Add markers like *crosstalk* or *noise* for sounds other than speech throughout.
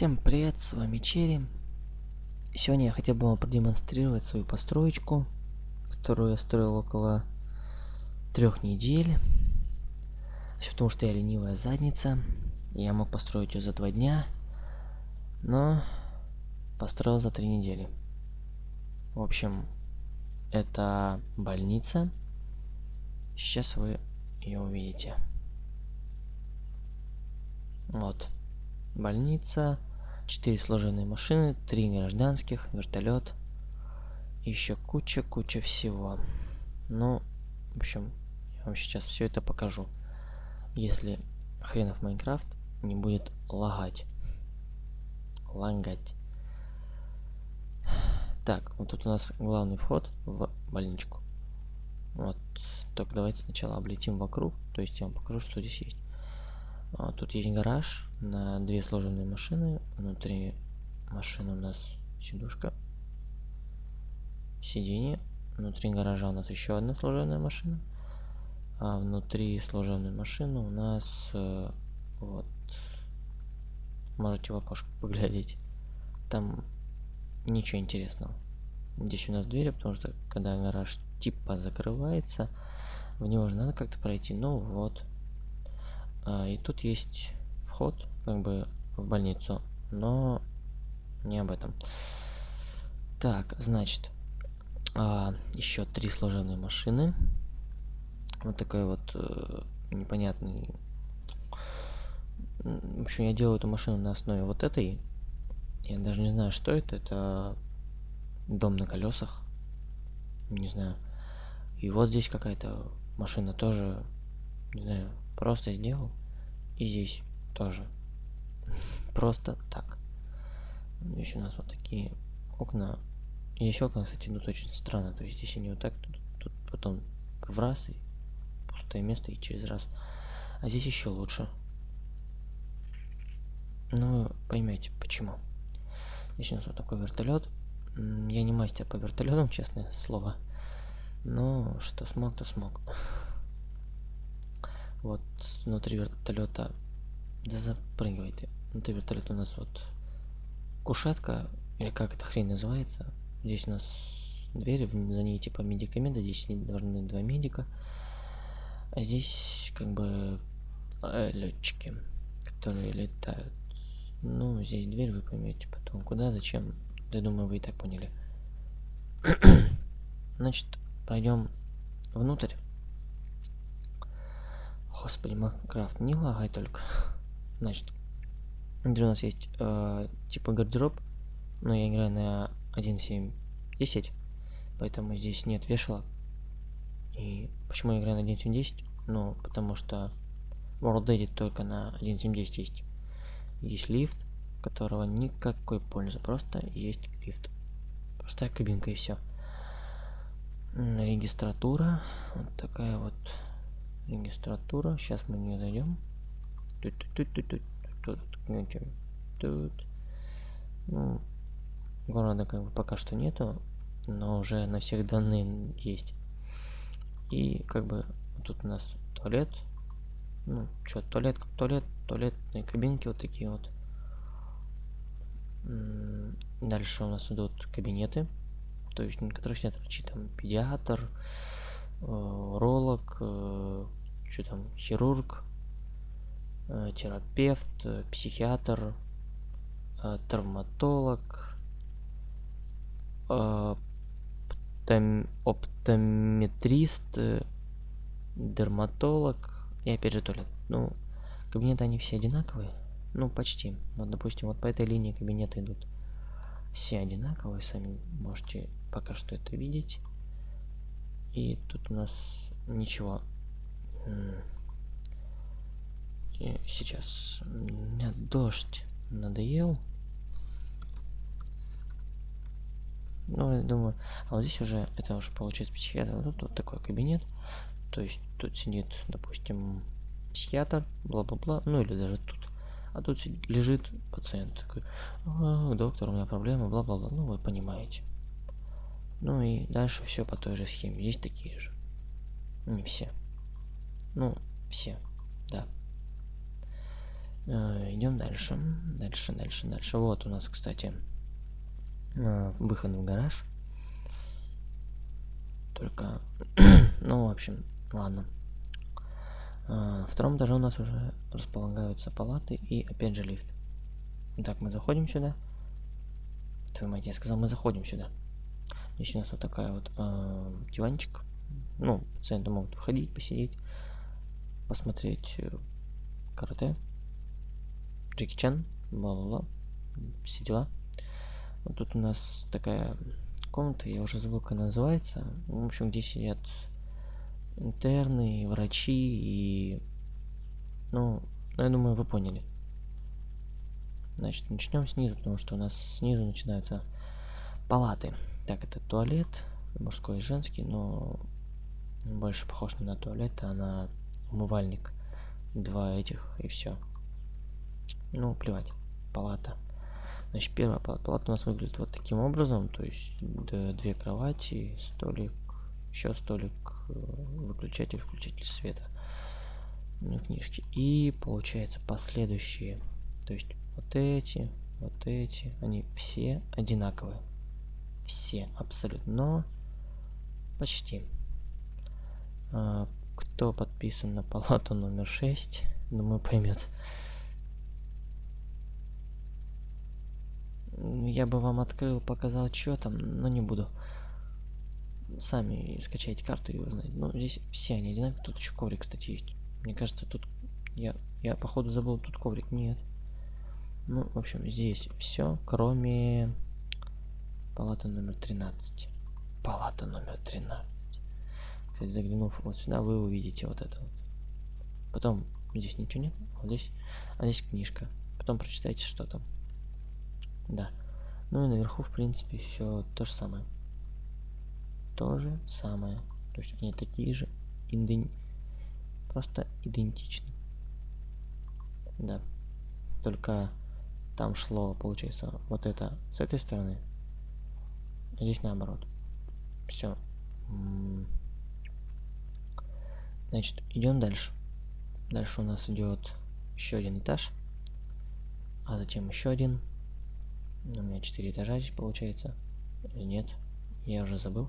Всем привет, с вами Черри. Сегодня я хотел бы вам продемонстрировать свою построечку, которую я строил около трех недель. Все потому, что я ленивая задница. Я мог построить ее за два дня, но построил за три недели. В общем, это больница. Сейчас вы ее увидите. Вот больница, 4 служебные машины, 3 гражданских, вертолет, еще куча-куча всего. Ну, в общем, я вам сейчас все это покажу. Если хренов Майнкрафт не будет лагать. Лагать. Так, вот тут у нас главный вход в больничку. Вот, только давайте сначала облетим вокруг, то есть я вам покажу, что здесь есть. А, тут есть гараж на две сложенные машины. Внутри машины у нас сидушка, сиденье. Внутри гаража у нас еще одна сложенная машина. А внутри сложенной машины у нас э, вот можете в окошко поглядеть. Там ничего интересного. Здесь у нас двери, потому что когда гараж типа закрывается, в него же надо как-то пройти. Ну вот, а, и тут есть вход, как бы, в больницу, но не об этом. Так, значит, а, еще три служебные машины. Вот такой вот э, непонятный. В общем, я делаю эту машину на основе вот этой. Я даже не знаю, что это. Это дом на колесах. Не знаю. И вот здесь какая-то машина тоже, не знаю, Просто сделал. И здесь тоже. Просто так. Здесь у нас вот такие окна. Здесь окна, кстати, идут очень странно. То есть здесь они вот так, тут, тут потом в раз и пустое место и через раз. А здесь еще лучше. Ну, поймете почему. Здесь у нас вот такой вертолет. Я не мастер по вертолетам, *laughs* честное слово. Но что смог, то смог. *laughs* Вот внутри вертолета. Да запрыгивай ты. Внутри вертолета у нас вот кушетка, или как это хрень называется. Здесь у нас двери, за ней типа медикаменты, здесь должны два медика. А здесь как бы э, летчики, которые летают. Ну, здесь дверь вы поймете потом. Куда, зачем? Я думаю, вы и так поняли. *coughs* Значит, пойдем внутрь. Господи, Майнкрафт, не лагай только. Значит, где у нас есть э, типа гардероб, но я играю на 1.7.10, поэтому здесь нет вешалок. И почему я играю на 1.7.10? Ну, потому что World Edit только на 1.7.10 есть. Есть лифт, которого никакой пользы, просто есть лифт. Простая кабинка и все. Регистратура, вот такая вот регистратура. Сейчас мы не зайдем. Тут, тут, тут, тут, тут, тут, тут. Ну, города как бы пока что нету, но уже на всех данные есть. И как бы тут у нас туалет. Ну, что, туалет как туалет, туалетные кабинки вот такие вот. Дальше у нас идут кабинеты, то есть некоторые снят врачи, там педиатр, э, ролог, э, что там, хирург, э, терапевт, э, психиатр, э, травматолог, э, оптометрист, э, дерматолог и опять же туалет. Ну, кабинеты они все одинаковые. Ну, почти. Вот, допустим, вот по этой линии кабинеты идут все одинаковые. Сами можете пока что это видеть. И тут у нас ничего сейчас. Меня дождь надоел. Ну, я думаю... А вот здесь уже, это уже получается психиатр. Вот тут вот такой кабинет. То есть тут сидит, допустим, психиатр, бла-бла-бла. Ну, или даже тут. А тут лежит пациент. Такой, а, доктор, у меня проблемы, бла-бла-бла. Ну, вы понимаете. Ну и дальше все по той же схеме. Здесь такие же. Не все. Ну, все, да. Э, идем дальше. Дальше, дальше, дальше. Вот у нас, кстати, э, выход в гараж. Только, *clears throat* ну, в общем, ладно. Э, втором этаже у нас уже располагаются палаты и опять же лифт. Так, мы заходим сюда. Твою мать, я сказал, мы заходим сюда. Здесь у нас вот такая вот э, диванчик. Ну, пациенты могут входить, посидеть, посмотреть э, карате. Джеки Чан, бла-бла-бла, все дела. Вот тут у нас такая комната, я уже забыл, как она называется. В общем, где сидят интерны, врачи и... Ну, ну, я думаю, вы поняли. Значит, начнем снизу, потому что у нас снизу начинаются палаты. Так, это туалет, мужской и женский, но больше похож не на туалет, а на умывальник. Два этих и все. Ну, плевать. Палата. Значит, первая палата. У нас выглядит вот таким образом. То есть две кровати, столик, еще столик, э, выключатель, включатель света. Ну, книжки. И получается последующие. То есть вот эти, вот эти, они все одинаковые. Все абсолютно. Но почти. А, кто подписан на палату номер 6, думаю, поймет. Я бы вам открыл, показал, что там, но не буду. Сами скачайте карту и узнаете. Ну, здесь все они одинаковые. Тут еще коврик, кстати, есть. Мне кажется, тут... Я, я походу забыл, тут коврик. Нет. Ну, в общем, здесь все, кроме палаты номер 13. Палата номер 13. Кстати, заглянув вот сюда, вы увидите вот это вот. Потом здесь ничего нет, вот здесь, а здесь книжка. Потом прочитайте, что там. Да. Ну и наверху, в принципе, все то же самое. То же самое. То есть они такие же, иден... просто идентичны. Да. Только там шло, получается, вот это с этой стороны, а здесь наоборот. Все. Значит, идем дальше. Дальше у нас идет еще один этаж, а затем еще один у меня 4 этажа здесь получается. Или нет? Я уже забыл.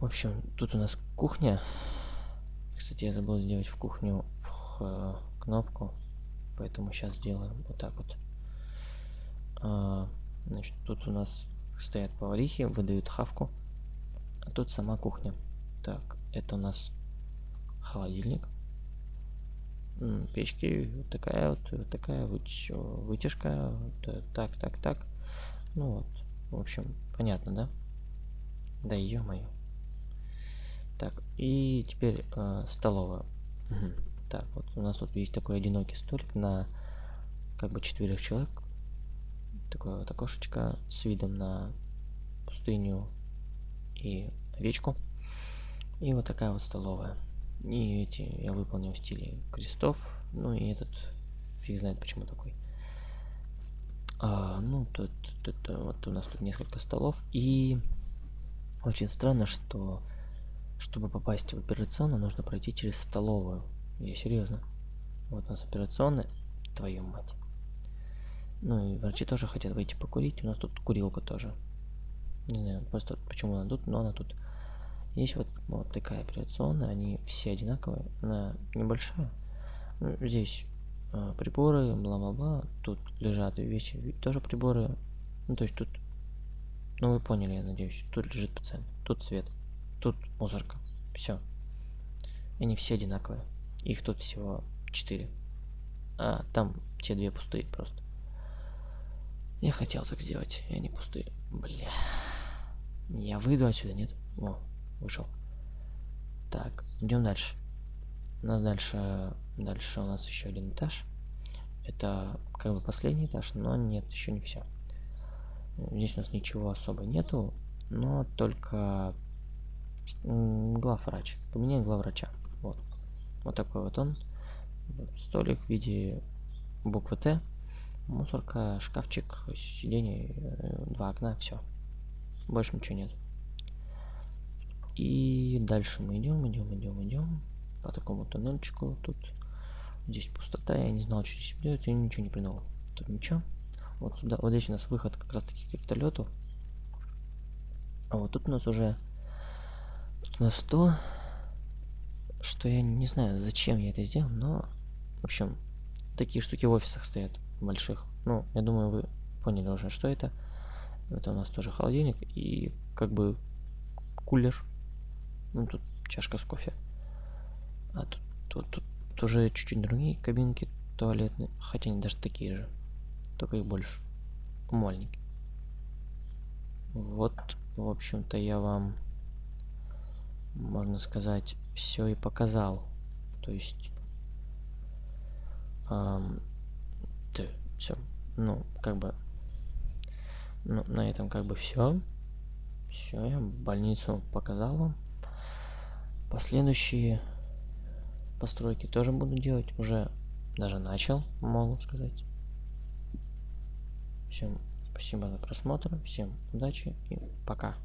В общем, тут у нас кухня. Кстати, я забыл сделать в кухню в, кнопку. Поэтому сейчас сделаем вот так вот. А, значит, тут у нас стоят поварихи, выдают хавку. А тут сама кухня. Так, это у нас холодильник печки вот такая вот, вот такая вытяжка, вот, так, так, так. Ну вот, в общем, понятно, да? Да ё-моё. Так, и теперь э, столовая. Угу. Так, вот у нас тут есть такой одинокий столик на как бы четверых человек. Такое вот окошечко с видом на пустыню и овечку. И вот такая вот столовая. И эти я выполнил в стиле крестов. Ну и этот фиг знает почему такой. А, ну, тут, тут, вот у нас тут несколько столов. И очень странно, что чтобы попасть в операционную, нужно пройти через столовую. Я серьезно. Вот у нас операционная. Твою мать. Ну и врачи тоже хотят выйти покурить. У нас тут курилка тоже. Не знаю, просто почему она тут, но она тут. Есть вот, вот такая операционная, они все одинаковые, она небольшая. Здесь э, приборы, бла-бла-бла, тут лежат вещи, тоже приборы. Ну, то есть тут, ну вы поняли, я надеюсь, тут лежит пациент, тут свет, тут мусорка, все. Они все одинаковые, их тут всего 4. А там те две пустые просто. Я хотел так сделать, и они пустые. Бля. Я выйду отсюда, нет? О, вышел. Так, идем дальше. У нас дальше, дальше у нас еще один этаж. Это как бы последний этаж, но нет, еще не все. Здесь у нас ничего особо нету, но только главврач. Поменяй главврача. Вот. Вот такой вот он. Столик в виде буквы Т. Мусорка, шкафчик, сиденье, э, два окна, все. Больше ничего нет. И дальше мы идем, идем, идем, идем по такому тоннельчику. Тут Здесь пустота, я не знал, что здесь делать, и ничего не придумал. Тут ничего. Вот сюда, вот здесь у нас выход как раз таки к вертолету. А вот тут у нас уже тут у нас то, что я не знаю, зачем я это сделал, но в общем, такие штуки в офисах стоят больших. Ну, я думаю, вы поняли уже, что это. Это у нас тоже холодильник и как бы кулер. Ну, тут чашка с кофе. А тут, тут, тут тоже чуть-чуть другие кабинки туалетные. Хотя они даже такие же. Только их больше. Умольники. Вот, в общем-то, я вам, можно сказать, все и показал. То есть эм, все. Ну, как бы ну, на этом как бы все. Все, я больницу показал вам. Последующие постройки тоже буду делать. Уже даже начал, могу сказать. Всем спасибо за просмотр. Всем удачи и пока.